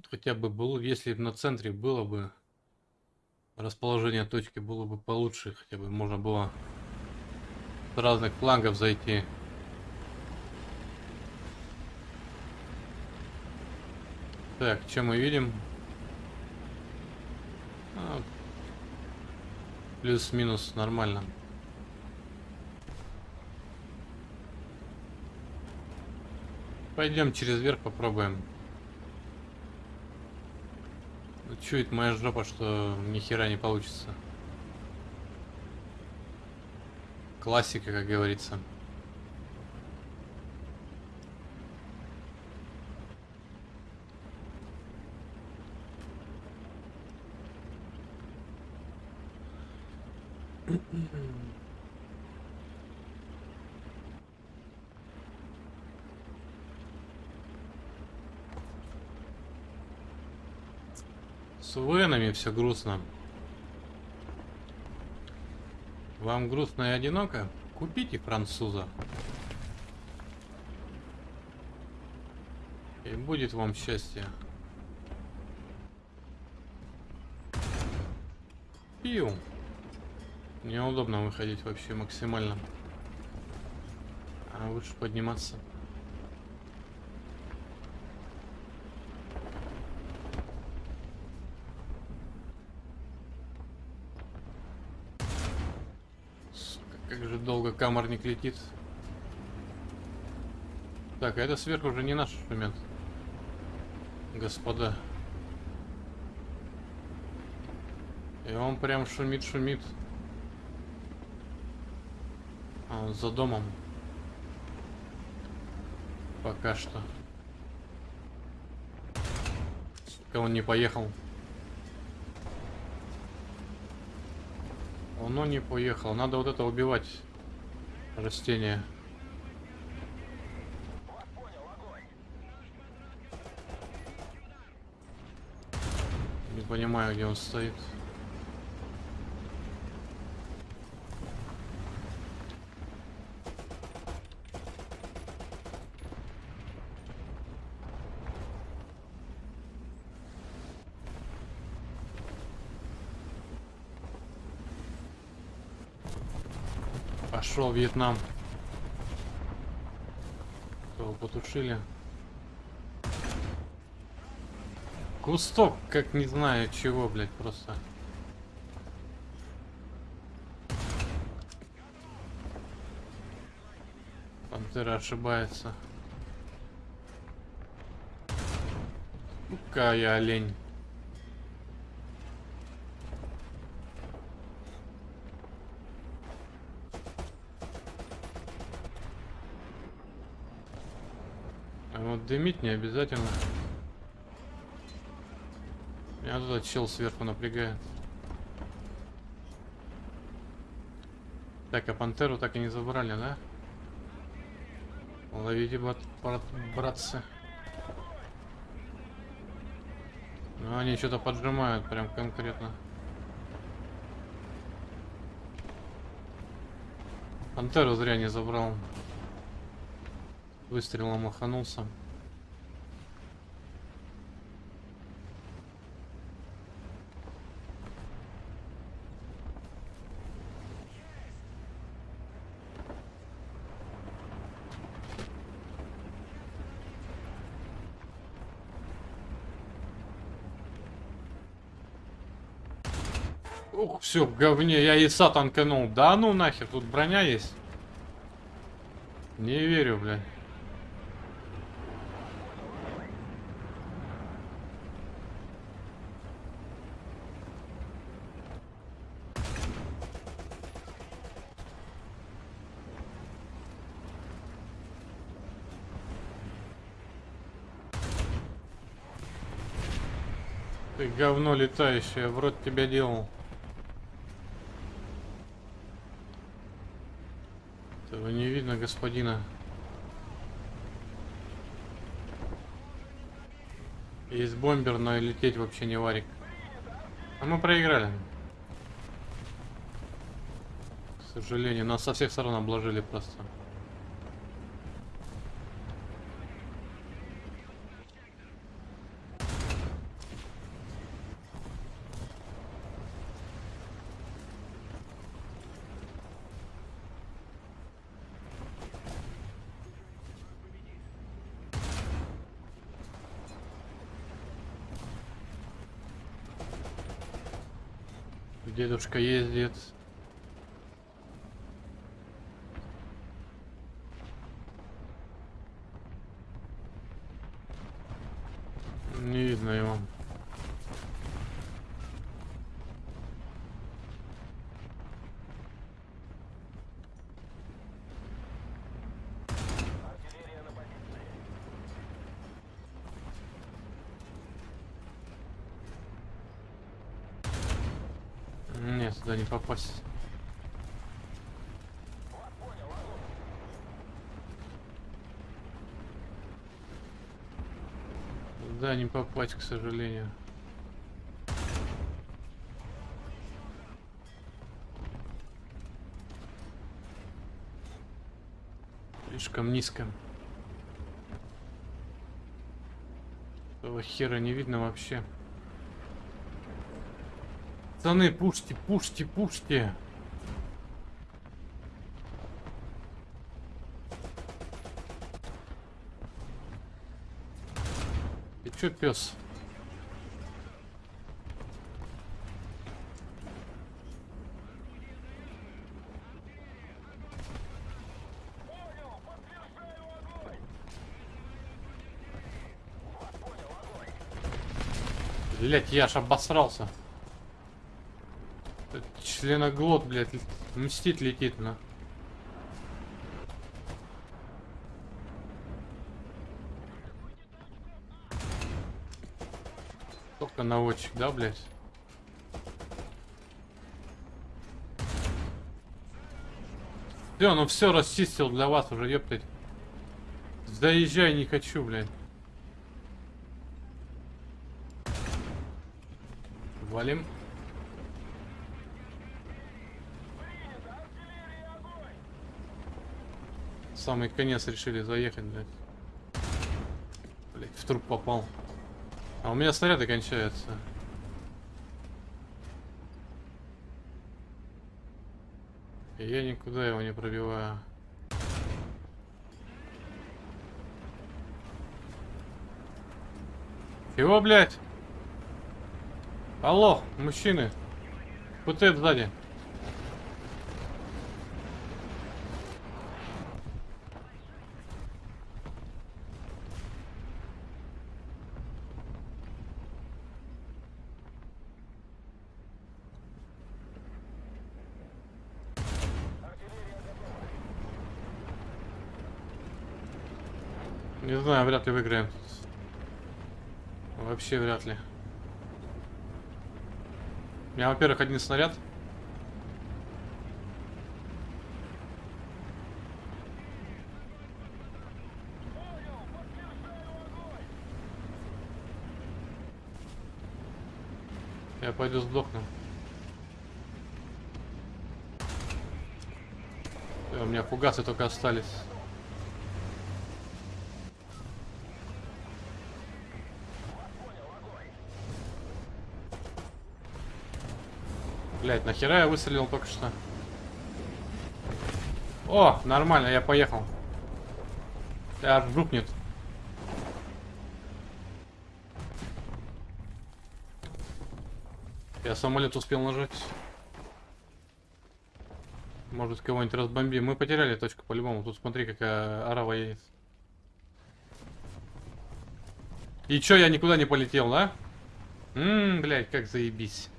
Тут хотя бы было, если на центре было бы расположение точки было бы получше, хотя бы можно было с разных флангов зайти. Так, что мы видим? А, Плюс-минус нормально. Пойдем через верх попробуем. Чует моя жопа, что ни хера не получится. Классика, как говорится. С Венами все грустно. Вам грустно и одиноко? Купите француза. И будет вам счастье. Пью. Неудобно выходить вообще максимально. А лучше подниматься. Как же долго каморник летит. Так, а это сверху уже не наш инструмент. Господа. И он прям шумит-шумит. А он за домом. Пока что. Сука, он не поехал. Оно не поехало. Надо вот это убивать. Растение. Не понимаю, где он стоит. Вьетнам. Его потушили. Кусток, как не знаю чего, блядь, просто. Пантера ошибается. Какая олень. Дымить не обязательно. Меня тут чел сверху напрягает. Так, а пантеру так и не забрали, да? Ловите, брат, брат, братцы. Ну, они что-то поджимают прям конкретно. Пантеру зря не забрал. Выстрелом маханулся. Ух, все, в говне, я ИСа танканул. Да ну нахер, тут броня есть. Не верю, блядь. Ты говно летающее, в рот тебя делал. Этого не видно, господина. Есть бомбер, но и лететь вообще не варик. А мы проиграли. К сожалению, нас со всех сторон обложили просто. Дедушка ездит. Не видно его. Нет, сюда не попасть. Да, не попасть, к сожалению. Слишком низко. Этого хера не видно вообще. Пацаны, пушьте, пушьте, пушьте. Ты чё, пес? Блять, я аж обосрался. Членоглот, блядь, мстит летит на. Только наводчик, да, блядь? Все, ну все расчистил для вас уже, ептать. Заезжай, не хочу, блядь. Валим. Самый конец решили заехать, блядь. Блядь, в труп попал. А у меня снаряды кончаются. И я никуда его не пробиваю. Чего, блядь? Алло, мужчины. ПТ сзади. Не вряд ли выиграем. Вообще вряд ли. У меня, во-первых, один снаряд. Я пойду сдохну. Всё, у меня фугасы только остались. Блять, нахера я выстрелил только что? О, нормально, я поехал. Аж жукнет. Я самолет успел нажать. Может кого-нибудь разбомбим. Мы потеряли точку по-любому. Тут смотри, какая арава едет. И чё, я никуда не полетел, да? Ммм, блядь, как заебись.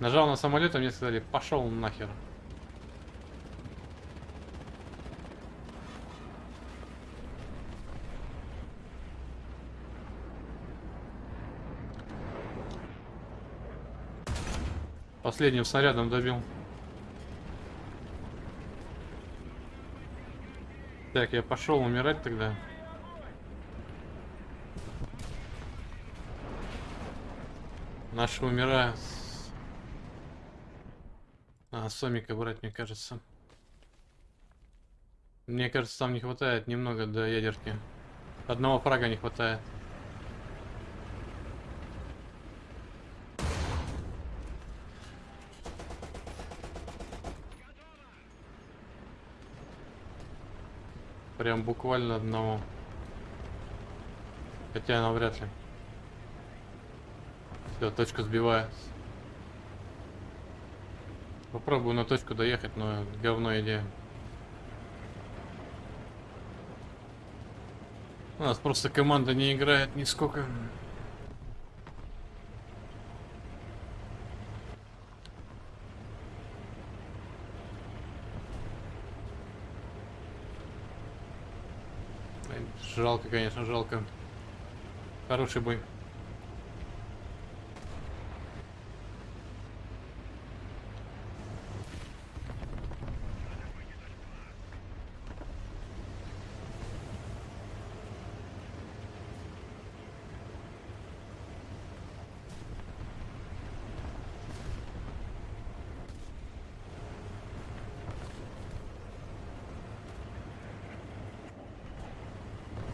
Нажал на самолет, а мне сказали, пошел нахер. Последним снарядом добил. Так, я пошел умирать тогда. Наши умирают. Сомика брать, мне кажется. Мне кажется, там не хватает немного до ядерки. Одного фрага не хватает. Прям буквально одного. Хотя навряд ли. Все, точка сбивается. Попробую на точку доехать, но говно идея. У нас просто команда не играет нисколько. Жалко, конечно, жалко. Хороший бой.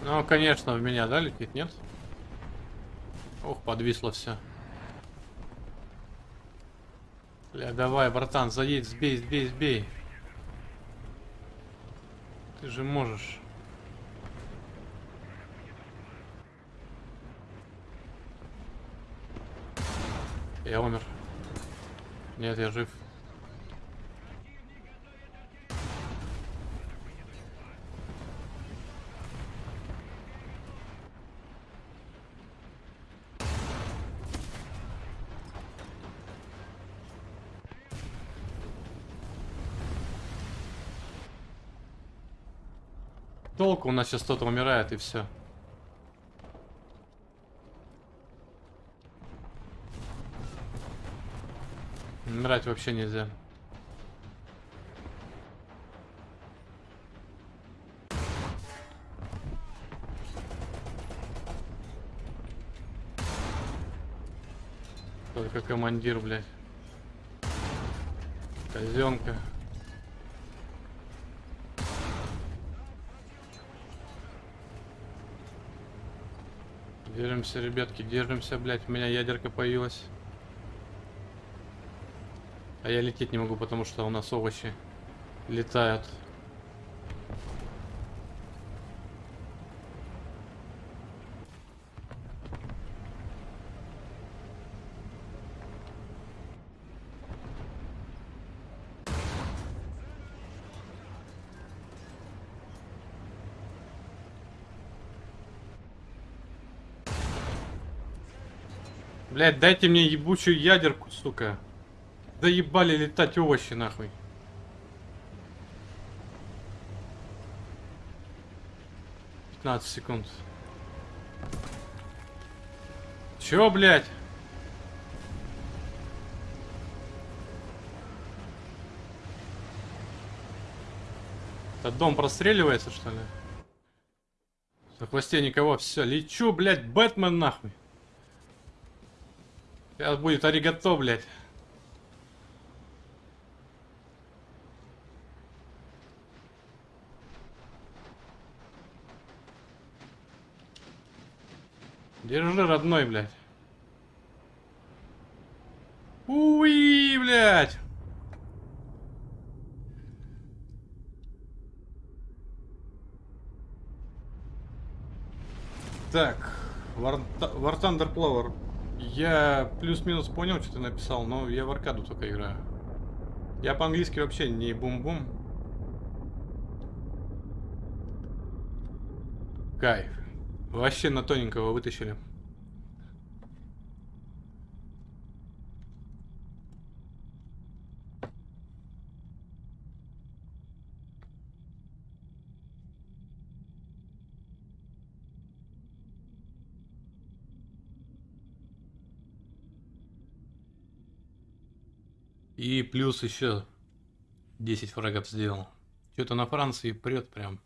Ну, конечно, в меня, да, летит, нет? Ох, подвисло все. Бля, давай, братан, заедь, сбей, сбей, сбей. Ты же можешь. Я умер. Нет, я жив. Толку у нас сейчас кто-то умирает и все. Умирать вообще нельзя. Только командир, блядь. Казенка. Держимся, ребятки, держимся, блядь. У меня ядерка появилась. А я лететь не могу, потому что у нас овощи летают. Блять, дайте мне ебучую ядерку, сука. Заебали летать овощи, нахуй. Пятнадцать секунд. Чё, блядь? Этот дом простреливается, что ли? На хвосте никого, все, лечу, блядь, Бэтмен нахуй. Сейчас будет аригато, блядь. Держи, родной, блядь. Уи, блядь. Так, War, War Thunder Plower. Я плюс-минус понял, что ты написал, но я в аркаду только играю. Я по-английски вообще не бум-бум. Кайф. Вообще на тоненького вытащили. И плюс еще 10 фрагов сделал. Что-то на Франции прет прям.